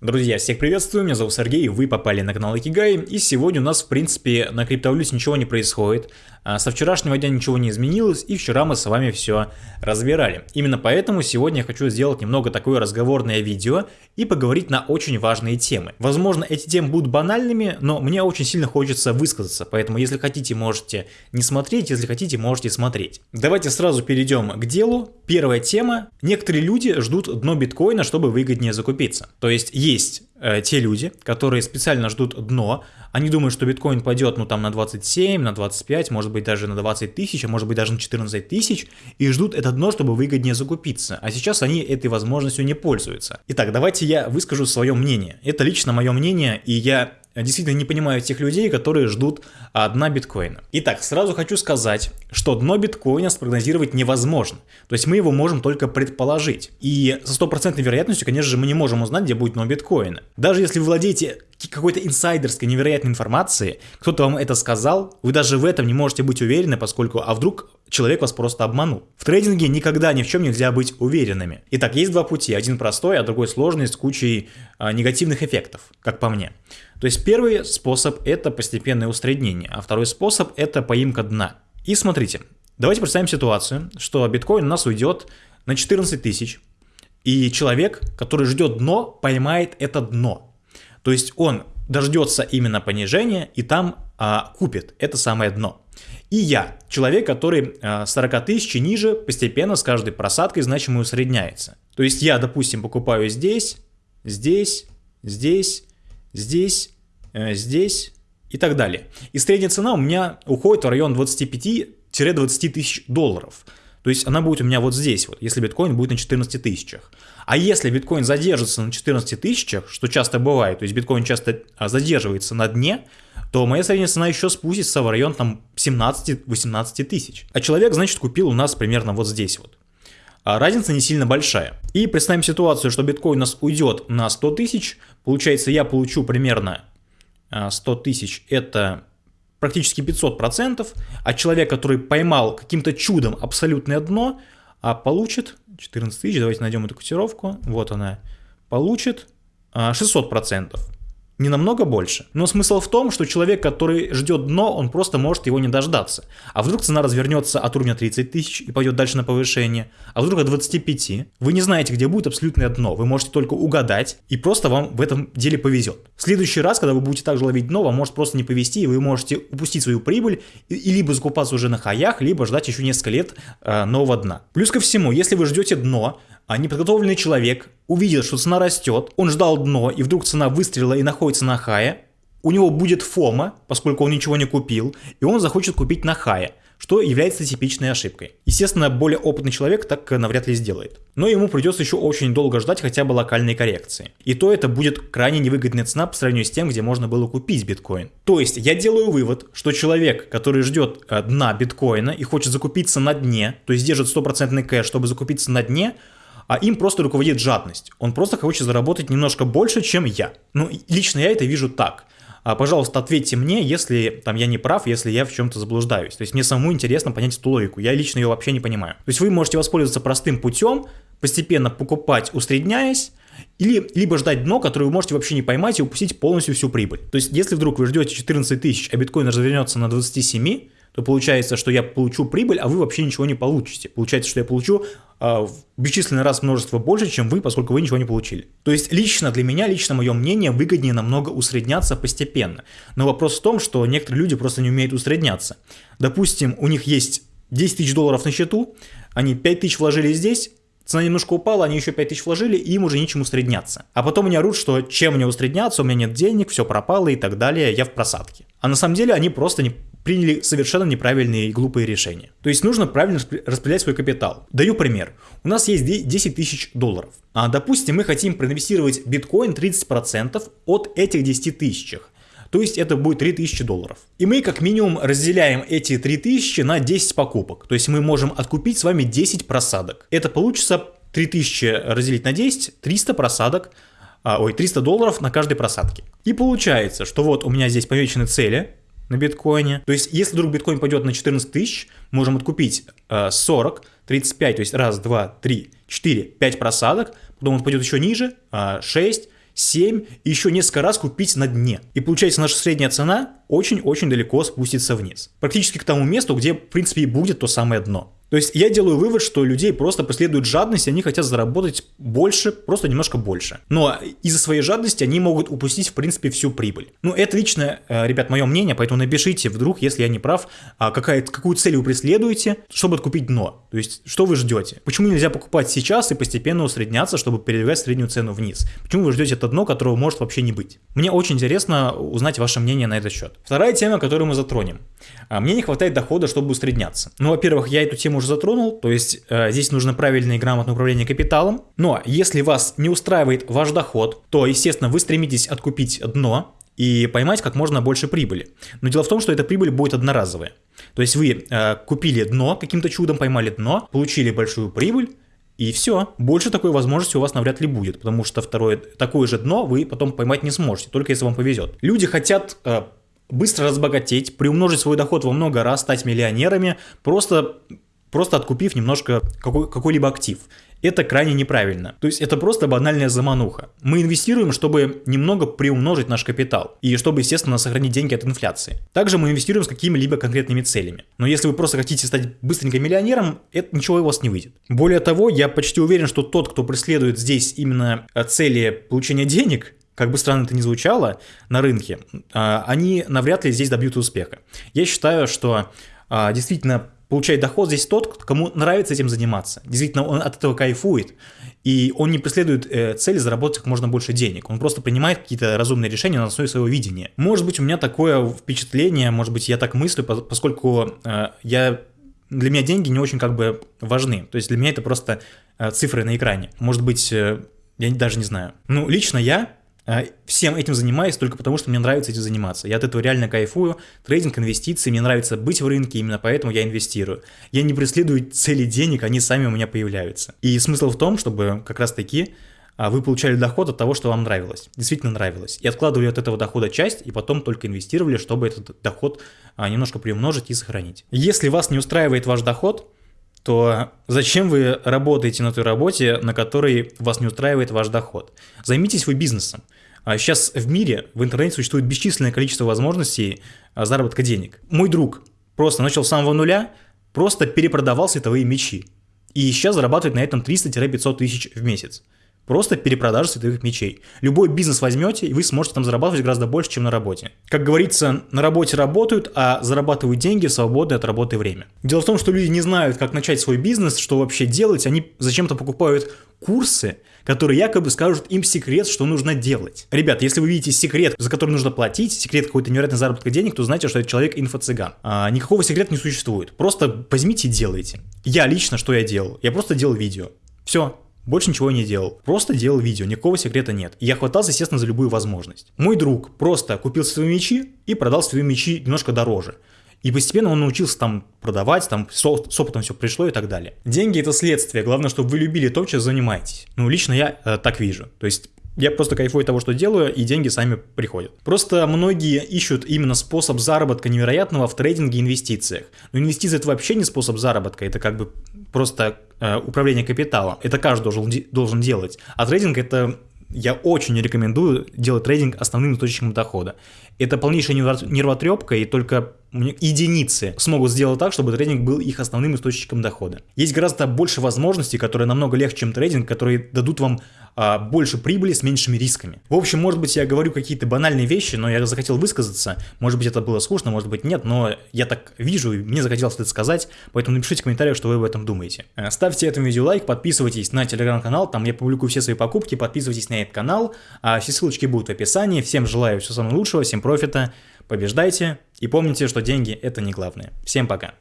Друзья, всех приветствую, меня зовут Сергей, вы попали на канал Икигай, и сегодня у нас, в принципе, на криптовалюте ничего не происходит, а со вчерашнего дня ничего не изменилось, и вчера мы с вами все разбирали. Именно поэтому сегодня я хочу сделать немного такое разговорное видео и поговорить на очень важные темы. Возможно, эти темы будут банальными, но мне очень сильно хочется высказаться, поэтому если хотите, можете не смотреть, если хотите, можете смотреть. Давайте сразу перейдем к делу. Первая тема. Некоторые люди ждут дно биткоина, чтобы выгоднее закупиться. То есть есть э, те люди, которые специально ждут дно, они думают, что биткоин пойдет ну там на 27, на 25, может быть даже на 20 тысяч, а может быть даже на 14 тысяч, и ждут это дно, чтобы выгоднее закупиться. А сейчас они этой возможностью не пользуются. Итак, давайте я выскажу свое мнение. Это лично мое мнение, и я действительно не понимаю тех людей, которые ждут дна биткоина. Итак, сразу хочу сказать, что дно биткоина спрогнозировать невозможно. То есть мы его можем только предположить. И со стопроцентной вероятностью, конечно же, мы не можем узнать, где будет дно биткоина. Даже если вы владеете какой-то инсайдерской невероятной информацией, кто-то вам это сказал, вы даже в этом не можете быть уверены, поскольку, а вдруг человек вас просто обманул. В трейдинге никогда ни в чем нельзя быть уверенными. Итак, есть два пути, один простой, а другой сложный, с кучей а, негативных эффектов, как по мне. То есть первый способ это постепенное усреднение, а второй способ это поимка дна. И смотрите, давайте представим ситуацию, что биткоин у нас уйдет на 14 тысяч, и человек, который ждет дно, поймает это дно. То есть он дождется именно понижения и там а, купит это самое дно. И я, человек, который а, 40 тысяч и ниже, постепенно с каждой просадкой значимо усредняется. То есть я, допустим, покупаю здесь, здесь, здесь, здесь, э, здесь и так далее. И средняя цена у меня уходит в район 25-20 тысяч долларов. То есть она будет у меня вот здесь вот, если биткоин будет на 14 тысячах. А если биткоин задержится на 14 тысячах, что часто бывает, то есть биткоин часто а, задерживается на дне, то моя средняя цена еще спустится в район там 17-18 тысяч. А человек, значит, купил у нас примерно вот здесь вот. А разница не сильно большая. И представим ситуацию, что биткоин у нас уйдет на 100 тысяч, получается я получу примерно 100 а, тысяч, это практически 500%, а человек, который поймал каким-то чудом абсолютное дно, а получит 14 тысяч, давайте найдем эту котировку, вот она, получит 600%. Не намного больше. Но смысл в том, что человек, который ждет дно, он просто может его не дождаться. А вдруг цена развернется от уровня 30 тысяч и пойдет дальше на повышение, а вдруг от 25. Вы не знаете, где будет абсолютное дно, вы можете только угадать, и просто вам в этом деле повезет. В следующий раз, когда вы будете также ловить дно, вам может просто не повезти, и вы можете упустить свою прибыль, и, и либо закупаться уже на хаях, либо ждать еще несколько лет э, нового дна. Плюс ко всему, если вы ждете дно, а неподготовленный человек увидел, что цена растет, он ждал дно, и вдруг цена выстрелила и находится на хае, у него будет фома, поскольку он ничего не купил, и он захочет купить на хае, что является типичной ошибкой. Естественно, более опытный человек так навряд ли сделает. Но ему придется еще очень долго ждать хотя бы локальной коррекции. И то это будет крайне невыгодная цена по сравнению с тем, где можно было купить биткоин. То есть я делаю вывод, что человек, который ждет э, дна биткоина и хочет закупиться на дне, то есть держит стопроцентный кэш, чтобы закупиться на дне, а им просто руководит жадность. Он просто хочет заработать немножко больше, чем я. Ну, лично я это вижу так. А, пожалуйста, ответьте мне, если там я не прав, если я в чем-то заблуждаюсь. То есть мне самому интересно понять эту логику. Я лично ее вообще не понимаю. То есть вы можете воспользоваться простым путем, постепенно покупать, усредняясь, или либо ждать дно, которое вы можете вообще не поймать и упустить полностью всю прибыль. То есть если вдруг вы ждете 14 тысяч, а биткоин развернется на 27, то получается, что я получу прибыль, а вы вообще ничего не получите. Получается, что я получу э, бесчисленный раз множество больше, чем вы, поскольку вы ничего не получили. То есть лично для меня, лично мое мнение, выгоднее намного усредняться постепенно. Но вопрос в том, что некоторые люди просто не умеют усредняться. Допустим, у них есть 10 тысяч долларов на счету, они 5 тысяч вложили здесь, цена немножко упала, они еще 5 тысяч вложили, и им уже нечем усредняться. А потом они орут, что чем мне усредняться, у меня нет денег, все пропало и так далее, я в просадке. А на самом деле они просто не приняли совершенно неправильные и глупые решения. То есть нужно правильно распределять свой капитал. Даю пример. У нас есть 10 тысяч долларов. А допустим, мы хотим проинвестировать биткоин 30% от этих 10 тысячах. То есть это будет 3000 долларов. И мы как минимум разделяем эти 3000 на 10 покупок. То есть мы можем откупить с вами 10 просадок. Это получится 3000 разделить на 10, 300 просадок, а, ой, 300 долларов на каждой просадке. И получается, что вот у меня здесь помечены цели, на биткоине. То есть, если вдруг биткоин пойдет на 14 тысяч, можем откупить 40, 35, то есть раз, два, три, четыре, пять просадок, потом он пойдет еще ниже, 6, 7 и еще несколько раз купить на дне. И получается наша средняя цена очень-очень далеко спустится вниз. Практически к тому месту, где в принципе и будет то самое дно. То есть я делаю вывод, что людей просто преследует жадность, они хотят заработать больше, просто немножко больше. Но из-за своей жадности они могут упустить, в принципе, всю прибыль. Ну, это лично, э, ребят, мое мнение, поэтому напишите вдруг, если я не прав, а какая, какую цель вы преследуете, чтобы откупить дно. То есть, что вы ждете? Почему нельзя покупать сейчас и постепенно усредняться, чтобы передвигать среднюю цену вниз? Почему вы ждете это дно, которого может вообще не быть? Мне очень интересно узнать ваше мнение на этот счет. Вторая тема, которую мы затронем. А, мне не хватает дохода, чтобы усредняться. Ну, во-первых, я эту тему уже затронул, то есть э, здесь нужно правильное и грамотное управление капиталом. Но если вас не устраивает ваш доход, то, естественно, вы стремитесь откупить дно и поймать как можно больше прибыли. Но дело в том, что эта прибыль будет одноразовая. То есть вы э, купили дно, каким-то чудом поймали дно, получили большую прибыль, и все. Больше такой возможности у вас навряд ли будет, потому что второе, такое же дно вы потом поймать не сможете, только если вам повезет. Люди хотят э, быстро разбогатеть, приумножить свой доход во много раз, стать миллионерами, просто, просто откупив немножко какой, какой-либо актив. Это крайне неправильно. То есть это просто банальная замануха. Мы инвестируем, чтобы немного приумножить наш капитал. И чтобы, естественно, сохранить деньги от инфляции. Также мы инвестируем с какими-либо конкретными целями. Но если вы просто хотите стать быстренько миллионером, это ничего у вас не выйдет. Более того, я почти уверен, что тот, кто преследует здесь именно цели получения денег, как бы странно это ни звучало, на рынке, а, они навряд ли здесь добьются успеха. Я считаю, что а, действительно получает доход здесь тот, кому нравится этим заниматься. Действительно, он от этого кайфует. И он не преследует э, цель заработать как можно больше денег. Он просто принимает какие-то разумные решения на основе своего видения. Может быть, у меня такое впечатление, может быть, я так мыслю, поскольку э, я для меня деньги не очень как бы важны. То есть для меня это просто э, цифры на экране. Может быть, э, я даже не знаю. Ну, лично я всем этим занимаюсь только потому, что мне нравится этим заниматься. Я от этого реально кайфую. Трейдинг, инвестиции, мне нравится быть в рынке, именно поэтому я инвестирую. Я не преследую цели денег, они сами у меня появляются. И смысл в том, чтобы как раз таки а, вы получали доход от того, что вам нравилось, действительно нравилось, и откладывали от этого дохода часть, и потом только инвестировали, чтобы этот доход а, немножко приумножить и сохранить. Если вас не устраивает ваш доход, то зачем вы работаете на той работе, на которой вас не устраивает ваш доход? Займитесь вы бизнесом. Сейчас а в мире, в интернете существует бесчисленное количество возможностей а, заработка денег. Мой друг просто начал с самого нуля, просто перепродавал световые мечи. И сейчас зарабатывает на этом 300-500 тысяч в месяц. Просто перепродажа световых мечей. Любой бизнес возьмете, и вы сможете там зарабатывать гораздо больше, чем на работе. Как говорится, на работе работают, а зарабатывают деньги в свободное от работы время. Дело в том, что люди не знают, как начать свой бизнес, что вообще делать. Они зачем-то покупают курсы, которые якобы скажут им секрет, что нужно делать. Ребят, если вы видите секрет, за который нужно платить, секрет какой-то невероятной заработка денег, то знаете, что этот человек инфо-цыган. А, никакого секрета не существует. Просто возьмите и делайте. Я лично что я делал? Я просто делал видео. Все, больше ничего не делал. Просто делал видео, никакого секрета нет. И я хватался, естественно, за любую возможность. Мой друг просто купил свои мечи и продал свои мечи немножко дороже. И постепенно он научился там продавать, там с, опытом все пришло и так далее. Деньги это следствие, главное, чтобы вы любили то, чем занимаетесь. Ну, лично я э, так вижу. То есть я просто кайфую от того, что делаю, и деньги сами приходят. Просто многие ищут именно способ заработка невероятного в трейдинге и инвестициях. Но инвестиции это вообще не способ заработка, это как бы просто э, управление капиталом. Это каждый должен, должен делать. А трейдинг это я очень рекомендую делать трейдинг основным источником дохода. Это полнейшая нервотрепка, и только единицы смогут сделать так, чтобы трейдинг был их основным источником дохода. Есть гораздо больше возможностей, которые намного легче, чем трейдинг, которые дадут вам а, больше прибыли с меньшими рисками. В общем, может быть, я говорю какие-то банальные вещи, но я захотел высказаться. Может быть, это было скучно, может быть, нет, но я так вижу, и мне захотелось это сказать, поэтому напишите в комментариях, что вы об этом думаете. Э, ставьте этому видео лайк, подписывайтесь на телеграм-канал, там я публикую все свои покупки, подписывайтесь на этот канал, а все ссылочки будут в описании. Всем желаю всего самого лучшего, всем профита, побеждайте и помните, что деньги это не главное. Всем пока!